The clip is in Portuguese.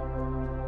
Música